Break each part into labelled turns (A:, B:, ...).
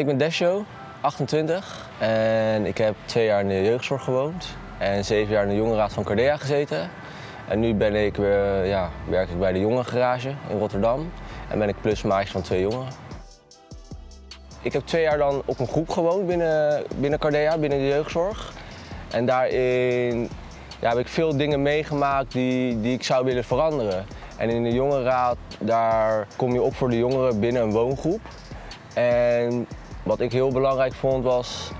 A: Ik ben Desho, 28 en ik heb twee jaar in de jeugdzorg gewoond en zeven jaar in de jongerenraad van Cardea gezeten. En nu ben ik, weer, ja, werk ik bij de jongerengarage in Rotterdam en ben ik plusmaatje van twee jongeren. Ik heb twee jaar dan op een groep gewoond binnen, binnen Cardea, binnen de jeugdzorg. En daarin ja, heb ik veel dingen meegemaakt die, die ik zou willen veranderen. En in de jongerenraad, daar kom je op voor de jongeren binnen een woongroep. En wat ik heel belangrijk vond was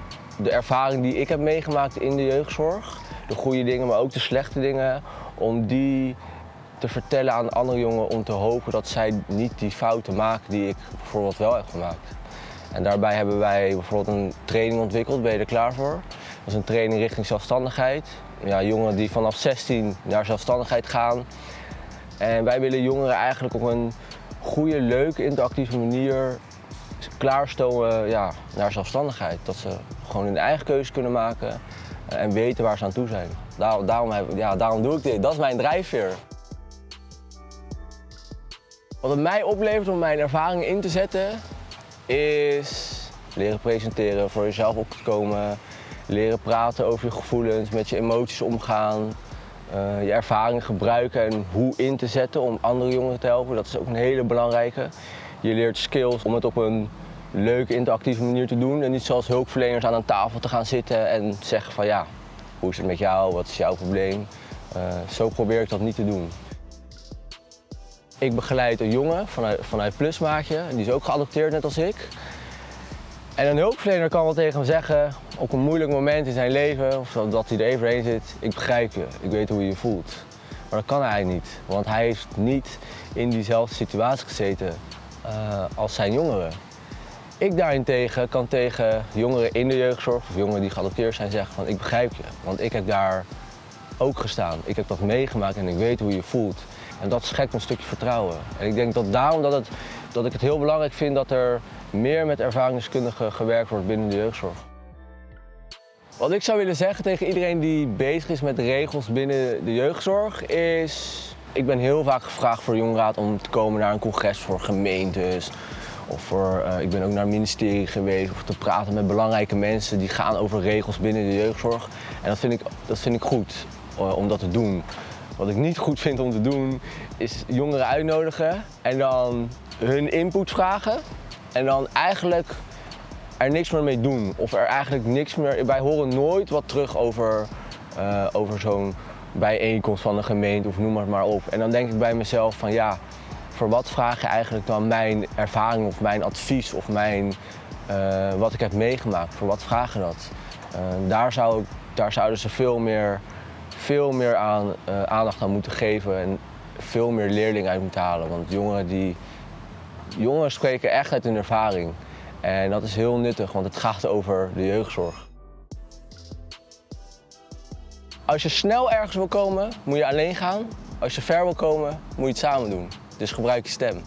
A: de ervaring die ik heb meegemaakt in de jeugdzorg. De goede dingen, maar ook de slechte dingen. Om die te vertellen aan andere jongeren om te hopen dat zij niet die fouten maken die ik bijvoorbeeld wel heb gemaakt. En daarbij hebben wij bijvoorbeeld een training ontwikkeld, ben je er klaar voor? Dat is een training richting zelfstandigheid. Ja, jongeren die vanaf 16 naar zelfstandigheid gaan. En wij willen jongeren eigenlijk op een goede, leuke, interactieve manier klaarstomen ja, naar zelfstandigheid. Dat ze gewoon hun eigen keuze kunnen maken en weten waar ze aan toe zijn. Daar, daarom, heb, ja, daarom doe ik dit. Dat is mijn drijfveer. Wat het mij oplevert om mijn ervaringen in te zetten, is leren presenteren, voor jezelf op te komen, leren praten over je gevoelens, met je emoties omgaan, uh, je ervaringen gebruiken en hoe in te zetten om andere jongeren te helpen. Dat is ook een hele belangrijke. Je leert skills om het op een leuke, interactieve manier te doen en niet zoals hulpverleners aan een tafel te gaan zitten en zeggen van ja, hoe is het met jou, wat is jouw probleem. Uh, zo probeer ik dat niet te doen. Ik begeleid een jongen vanuit, vanuit Plusmaatje, die is ook geadopteerd net als ik. En een hulpverlener kan wel tegen hem zeggen, op een moeilijk moment in zijn leven, of dat hij er even heen zit, ik begrijp je, ik weet hoe je je voelt. Maar dat kan hij niet, want hij heeft niet in diezelfde situatie gezeten uh, als zijn jongeren. Ik daarentegen kan tegen jongeren in de jeugdzorg of jongeren die geadopteerd zijn zeggen van ik begrijp je, want ik heb daar ook gestaan. Ik heb dat meegemaakt en ik weet hoe je voelt. En dat schept een stukje vertrouwen. En ik denk dat daarom dat, het, dat ik het heel belangrijk vind dat er meer met ervaringskundigen gewerkt wordt binnen de jeugdzorg. Wat ik zou willen zeggen tegen iedereen die bezig is met regels binnen de jeugdzorg is... Ik ben heel vaak gevraagd voor de jongenraad om te komen naar een congres voor gemeentes. Of voor, uh, ik ben ook naar het ministerie geweest of te praten met belangrijke mensen die gaan over regels binnen de jeugdzorg. En dat vind ik, dat vind ik goed uh, om dat te doen. Wat ik niet goed vind om te doen is jongeren uitnodigen en dan hun input vragen. En dan eigenlijk er niks meer mee doen. Of er eigenlijk niks meer... Wij horen nooit wat terug over, over zo'n bijeenkomst van een gemeente of noem maar maar op. En dan denk ik bij mezelf van ja, voor wat vraag je eigenlijk dan mijn ervaring of mijn advies of mijn, uh, wat ik heb meegemaakt? Voor wat vraag je dat? Uh, daar, zou, daar zouden ze veel meer, veel meer aan, uh, aandacht aan moeten geven en veel meer leerlingen uit moeten halen. Want jongeren, die, jongeren spreken echt uit hun ervaring. En dat is heel nuttig, want het gaat over de jeugdzorg. Als je snel ergens wil komen, moet je alleen gaan. Als je ver wil komen, moet je het samen doen. Dus gebruik je stem.